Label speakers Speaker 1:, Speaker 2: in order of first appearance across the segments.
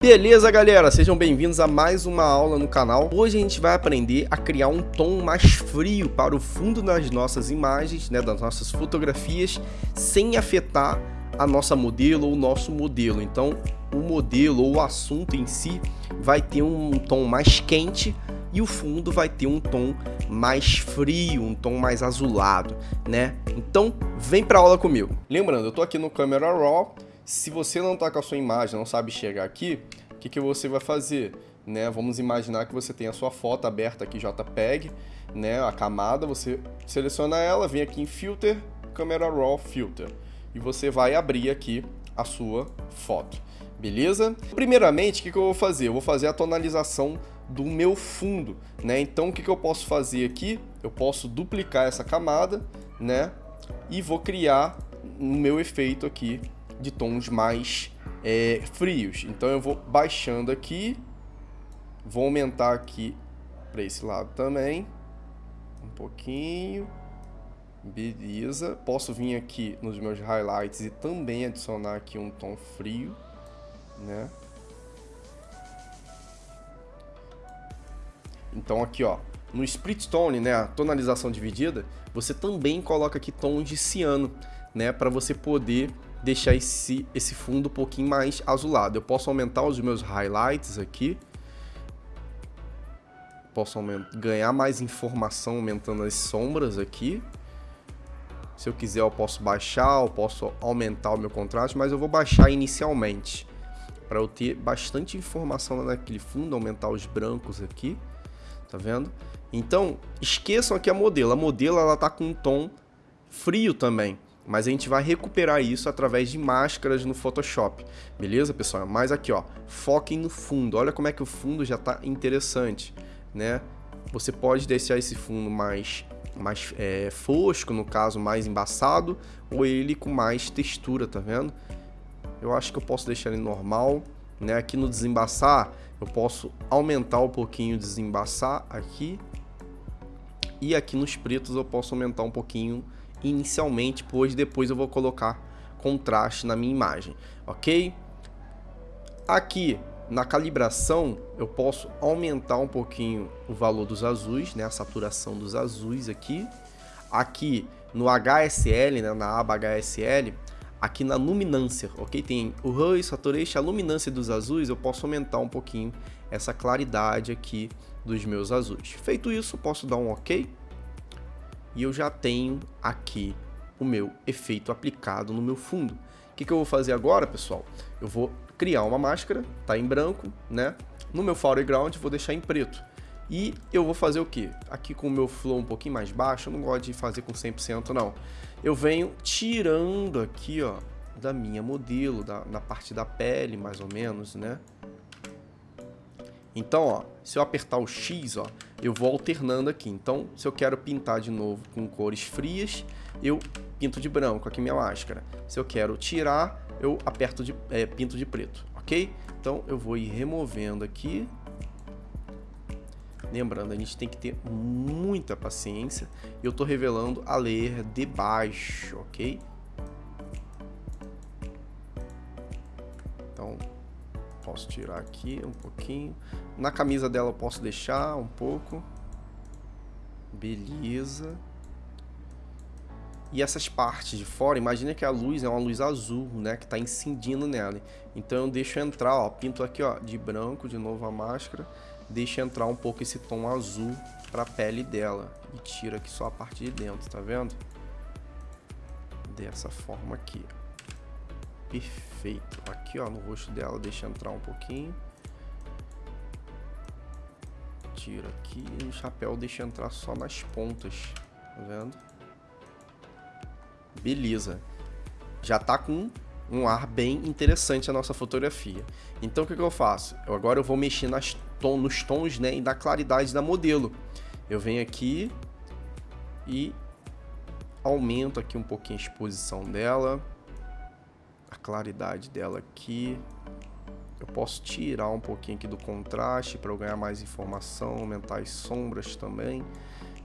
Speaker 1: Beleza, galera? Sejam bem-vindos a mais uma aula no canal. Hoje a gente vai aprender a criar um tom mais frio para o fundo das nossas imagens, né, das nossas fotografias, sem afetar a nossa modelo ou o nosso modelo. Então, o modelo ou o assunto em si vai ter um tom mais quente e o fundo vai ter um tom mais frio, um tom mais azulado, né? Então, vem para a aula comigo. Lembrando, eu tô aqui no Camera Raw se você não está com a sua imagem, não sabe chegar aqui, o que, que você vai fazer? Né? Vamos imaginar que você tem a sua foto aberta aqui JPEG, né? a camada, você seleciona ela, vem aqui em Filter, Camera Raw Filter, e você vai abrir aqui a sua foto, beleza? Primeiramente, o que, que eu vou fazer? Eu vou fazer a tonalização do meu fundo, né? Então, o que, que eu posso fazer aqui? Eu posso duplicar essa camada, né? E vou criar o meu efeito aqui de tons mais é, frios. Então eu vou baixando aqui, vou aumentar aqui para esse lado também, um pouquinho, beleza. Posso vir aqui nos meus highlights e também adicionar aqui um tom frio, né? Então aqui ó, no Split Tone, né, a tonalização dividida, você também coloca aqui tons de ciano, né, para você poder deixar esse, esse fundo um pouquinho mais azulado. Eu posso aumentar os meus highlights aqui. Posso ganhar mais informação aumentando as sombras aqui. Se eu quiser eu posso baixar, eu posso aumentar o meu contraste, mas eu vou baixar inicialmente. Para eu ter bastante informação naquele fundo, aumentar os brancos aqui. Tá vendo? Então, esqueçam aqui a modelo. A modelo ela tá com um tom frio também mas a gente vai recuperar isso através de máscaras no Photoshop, beleza, pessoal? Mas aqui, ó, foquem no fundo, olha como é que o fundo já está interessante, né? Você pode deixar esse fundo mais, mais é, fosco, no caso, mais embaçado, ou ele com mais textura, tá vendo? Eu acho que eu posso deixar ele normal, né? Aqui no desembaçar, eu posso aumentar um pouquinho o desembaçar aqui, e aqui nos pretos eu posso aumentar um pouquinho inicialmente, pois depois eu vou colocar contraste na minha imagem, ok? Aqui na calibração eu posso aumentar um pouquinho o valor dos azuis, né, a saturação dos azuis aqui. Aqui no HSL, né, na aba HSL, aqui na luminância, ok? Tem o Hue, Saturation, a luminância dos azuis, eu posso aumentar um pouquinho essa claridade aqui dos meus azuis. Feito isso, posso dar um ok e eu já tenho aqui o meu efeito aplicado no meu fundo. O que, que eu vou fazer agora, pessoal? Eu vou criar uma máscara, tá em branco, né? No meu foreground vou deixar em preto. E eu vou fazer o que? Aqui com o meu flow um pouquinho mais baixo, eu não gosto de fazer com 100% não. Eu venho tirando aqui, ó, da minha modelo, da, na parte da pele, mais ou menos, né? Então, ó, se eu apertar o X, ó, eu vou alternando aqui. Então, se eu quero pintar de novo com cores frias, eu pinto de branco aqui minha máscara. Se eu quero tirar, eu aperto de, é, pinto de preto, ok? Então, eu vou ir removendo aqui. Lembrando, a gente tem que ter muita paciência. Eu estou revelando a layer de baixo, ok? Posso tirar aqui um pouquinho. Na camisa dela eu posso deixar um pouco. Beleza. E essas partes de fora, imagina que a luz é uma luz azul, né, que está incidindo nela. Então eu deixo entrar, ó, pinto aqui, ó, de branco, de novo a máscara, deixa entrar um pouco esse tom azul para pele dela e tira aqui só a parte de dentro, tá vendo? Dessa forma aqui. Perfeito. Aqui, ó, no rosto dela, deixa entrar um pouquinho. Tira aqui e o chapéu deixa entrar só nas pontas. Tá vendo? Beleza. Já tá com um ar bem interessante a nossa fotografia. Então o que, que eu faço? Eu, agora eu vou mexer nas tom, nos tons né, e na claridade da modelo. Eu venho aqui e aumento aqui um pouquinho a exposição dela a claridade dela aqui. Eu posso tirar um pouquinho aqui do contraste para eu ganhar mais informação, aumentar as sombras também.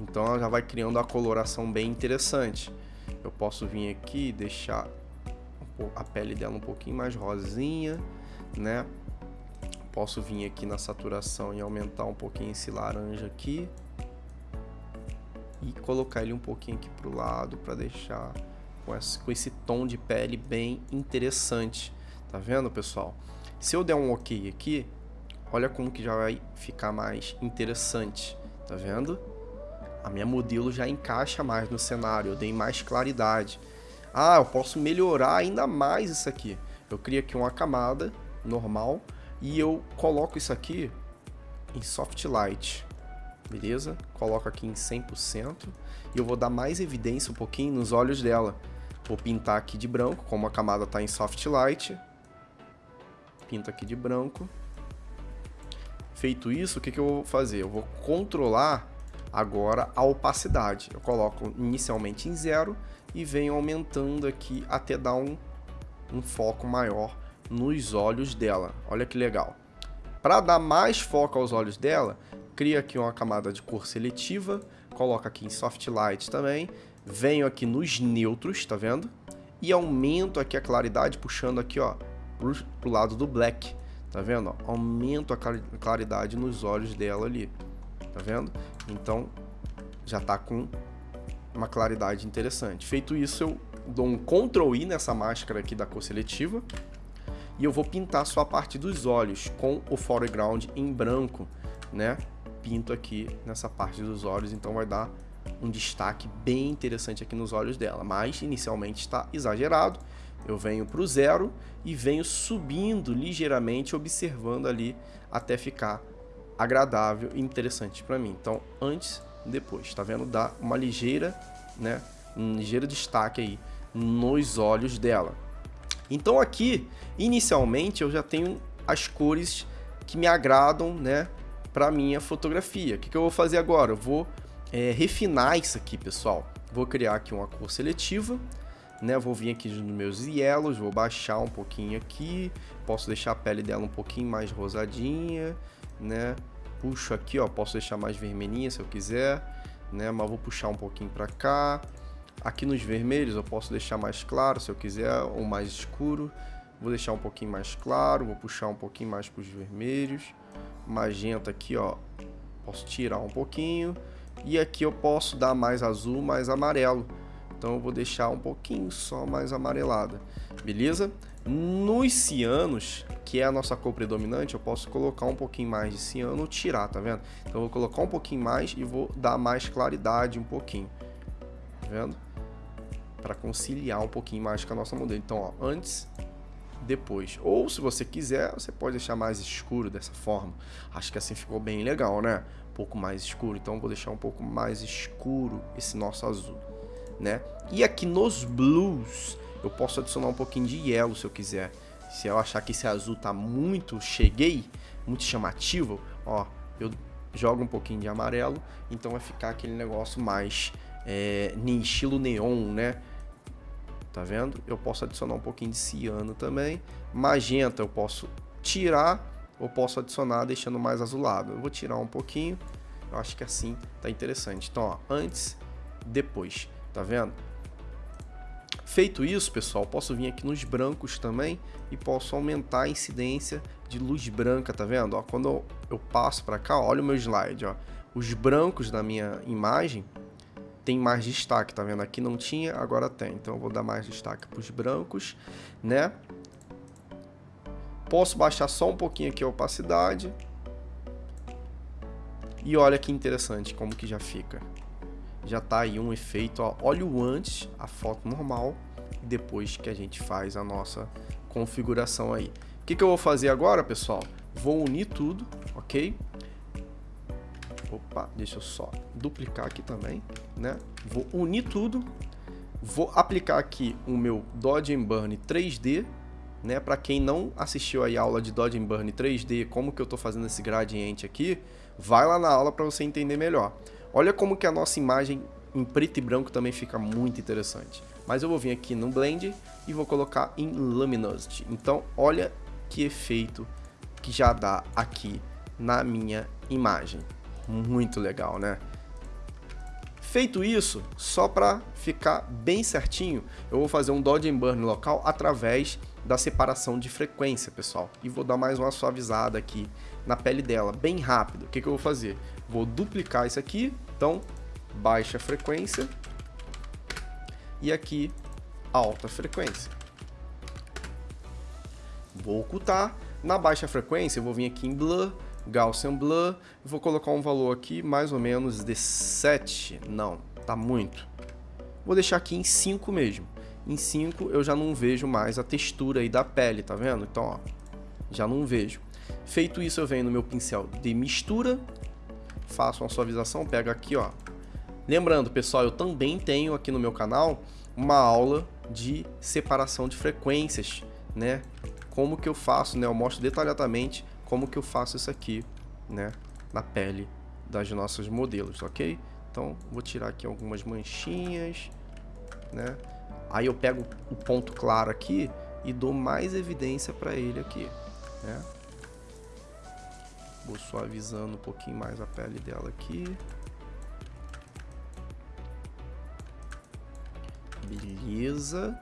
Speaker 1: Então ela já vai criando a coloração bem interessante. Eu posso vir aqui e deixar a pele dela um pouquinho mais rosinha, né? posso vir aqui na saturação e aumentar um pouquinho esse laranja aqui. E colocar ele um pouquinho aqui pro lado para deixar com esse, com esse tom de pele bem interessante. Tá vendo, pessoal? Se eu der um ok aqui, olha como que já vai ficar mais interessante. Tá vendo? A minha modelo já encaixa mais no cenário, eu dei mais claridade. Ah, eu posso melhorar ainda mais isso aqui. Eu crio aqui uma camada normal e eu coloco isso aqui em soft light. Beleza? Coloco aqui em 100% e eu vou dar mais evidência um pouquinho nos olhos dela. Vou pintar aqui de branco, como a camada está em soft light. Pinto aqui de branco. Feito isso, o que, que eu vou fazer? Eu vou controlar agora a opacidade. Eu coloco inicialmente em zero e venho aumentando aqui até dar um, um foco maior nos olhos dela. Olha que legal. Para dar mais foco aos olhos dela, cria aqui uma camada de cor seletiva, coloca aqui em soft light também, venho aqui nos neutros, tá vendo? E aumento aqui a claridade, puxando aqui, ó, pro, pro lado do black, tá vendo? Aumento a claridade nos olhos dela ali, tá vendo? Então, já tá com uma claridade interessante. Feito isso, eu dou um Ctrl I nessa máscara aqui da cor seletiva e eu vou pintar só a parte dos olhos com o foreground em branco, né? Pinto aqui nessa parte dos olhos, então vai dar um destaque bem interessante aqui nos olhos dela, mas inicialmente está exagerado. Eu venho para o zero e venho subindo ligeiramente, observando ali até ficar agradável e interessante para mim. Então, antes depois, tá vendo? Dá uma ligeira, né, um ligeiro destaque aí nos olhos dela. Então aqui, inicialmente, eu já tenho as cores que me agradam, né, para minha fotografia. O que, que eu vou fazer agora? Eu vou é, refinar isso aqui, pessoal. Vou criar aqui uma cor seletiva, né? Vou vir aqui nos meus yellows, vou baixar um pouquinho aqui, posso deixar a pele dela um pouquinho mais rosadinha, né? Puxo aqui, ó, posso deixar mais vermelhinha se eu quiser, né? Mas vou puxar um pouquinho para cá. Aqui nos vermelhos eu posso deixar mais claro se eu quiser, ou mais escuro. Vou deixar um pouquinho mais claro, vou puxar um pouquinho mais para os vermelhos. Magenta aqui, ó, posso tirar um pouquinho. E aqui eu posso dar mais azul, mais amarelo. Então eu vou deixar um pouquinho só mais amarelada, beleza? Nos cianos, que é a nossa cor predominante, eu posso colocar um pouquinho mais de ciano ou tirar, tá vendo? Então eu vou colocar um pouquinho mais e vou dar mais claridade um pouquinho, tá vendo? Para conciliar um pouquinho mais com a nossa modelo. Então, ó, antes, depois. Ou se você quiser, você pode deixar mais escuro dessa forma. Acho que assim ficou bem legal, né? Um pouco mais escuro. Então vou deixar um pouco mais escuro esse nosso azul, né? E aqui nos blues, eu posso adicionar um pouquinho de yellow se eu quiser. Se eu achar que esse azul tá muito cheguei, muito chamativo, ó, eu jogo um pouquinho de amarelo, então vai ficar aquele negócio mais é, estilo neon, né? Tá vendo? Eu posso adicionar um pouquinho de ciano também. Magenta eu posso tirar ou posso adicionar deixando mais azulado. Eu vou tirar um pouquinho, eu acho que assim tá interessante. Então, ó, antes, depois, tá vendo? Feito isso, pessoal, posso vir aqui nos brancos também e posso aumentar a incidência de luz branca, tá vendo? Ó, quando eu passo para cá, olha o meu slide, ó. Os brancos da minha imagem tem mais destaque, tá vendo? Aqui não tinha, agora tem. Então eu vou dar mais destaque para os brancos, né? Posso baixar só um pouquinho aqui a opacidade. E olha que interessante como que já fica. Já tá aí um efeito, ó. Olha o antes, a foto normal, depois que a gente faz a nossa configuração aí. O que, que eu vou fazer agora, pessoal? Vou unir tudo, ok? Opa, deixa eu só duplicar aqui também, né? Vou unir tudo, vou aplicar aqui o meu Dodge Burn 3D, né? Para quem não assistiu aí a aula de Dodge Burn 3D, como que eu estou fazendo esse gradiente aqui, vai lá na aula para você entender melhor. Olha como que a nossa imagem em preto e branco também fica muito interessante. Mas eu vou vir aqui no Blend e vou colocar em Luminosity. Então, olha que efeito que já dá aqui na minha imagem. Muito legal, né? Feito isso, só para ficar bem certinho, eu vou fazer um Dodge and Burn local através da separação de frequência, pessoal. E vou dar mais uma suavizada aqui na pele dela, bem rápido. O que, que eu vou fazer? Vou duplicar isso aqui, então baixa frequência e aqui alta frequência. Vou ocultar. Na baixa frequência, eu vou vir aqui em Blur, Gaussian Blur, vou colocar um valor aqui mais ou menos de 7. Não, tá muito. Vou deixar aqui em 5 mesmo. Em 5 eu já não vejo mais a textura aí da pele, tá vendo? Então, ó, já não vejo. Feito isso, eu venho no meu pincel de mistura, faço uma suavização, pego aqui, ó. Lembrando, pessoal, eu também tenho aqui no meu canal uma aula de separação de frequências, né? Como que eu faço, né? Eu mostro detalhadamente como que eu faço isso aqui, né? Na pele das nossas modelos, ok? Então, vou tirar aqui algumas manchinhas, né? Aí eu pego o ponto claro aqui e dou mais evidência para ele aqui, né? Vou suavizando um pouquinho mais a pele dela aqui. Beleza.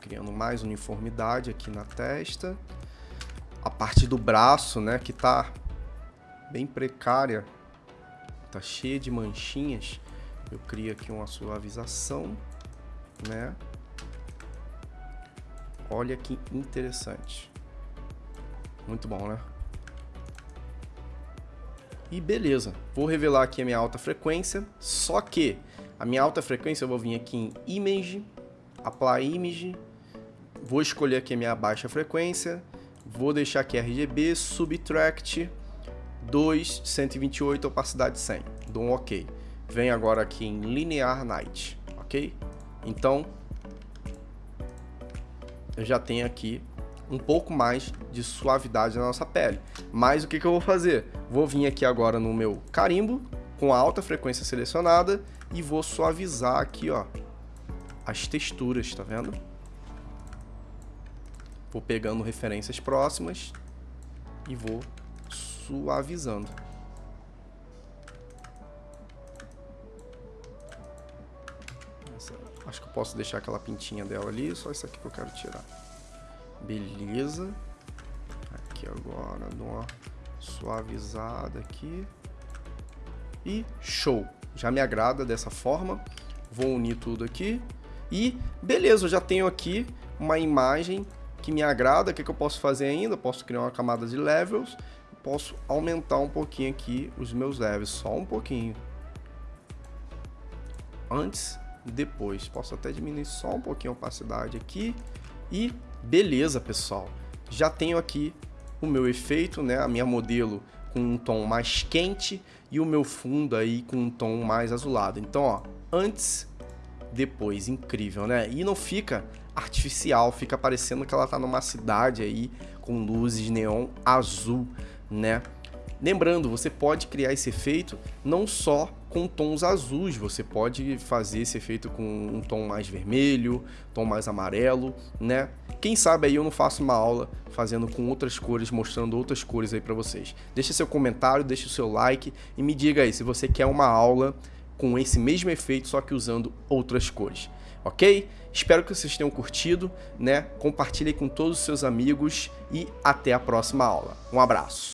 Speaker 1: Criando mais uniformidade aqui na testa. Parte do braço, né, que tá bem precária. Tá cheia de manchinhas. Eu crio aqui uma suavização, né? Olha que interessante. Muito bom, né? E beleza, vou revelar aqui a minha alta frequência, só que a minha alta frequência eu vou vir aqui em Image, Apply Image, vou escolher aqui a minha baixa frequência, vou deixar aqui RGB, Subtract 2, 128, opacidade 100, dou um OK. Vem agora aqui em Linear Night, ok? Então, eu já tenho aqui um pouco mais de suavidade na nossa pele. Mas o que, que eu vou fazer? Vou vir aqui agora no meu carimbo, com alta frequência selecionada, e vou suavizar aqui, ó, as texturas, tá vendo? Vou pegando referências próximas e vou suavizando. acho que eu posso deixar aquela pintinha dela ali, só isso aqui que eu quero tirar. Beleza. Aqui agora, dou uma suavizada aqui. E show. Já me agrada dessa forma. Vou unir tudo aqui. E beleza, eu já tenho aqui uma imagem que me agrada. O que, que eu posso fazer ainda? posso criar uma camada de levels. Posso aumentar um pouquinho aqui os meus levels, só um pouquinho. Antes depois. Posso até diminuir só um pouquinho a opacidade aqui. E beleza, pessoal. Já tenho aqui o meu efeito, né? A minha modelo com um tom mais quente e o meu fundo aí com um tom mais azulado. Então, ó, antes, depois, incrível, né? E não fica artificial, fica parecendo que ela tá numa cidade aí com luzes neon azul, né? Lembrando, você pode criar esse efeito não só com tons azuis, você pode fazer esse efeito com um tom mais vermelho, tom mais amarelo, né? Quem sabe aí eu não faço uma aula fazendo com outras cores, mostrando outras cores aí para vocês. Deixa seu comentário, deixa o seu like e me diga aí se você quer uma aula com esse mesmo efeito, só que usando outras cores, ok? Espero que vocês tenham curtido, né? Compartilhe com todos os seus amigos e até a próxima aula. Um abraço!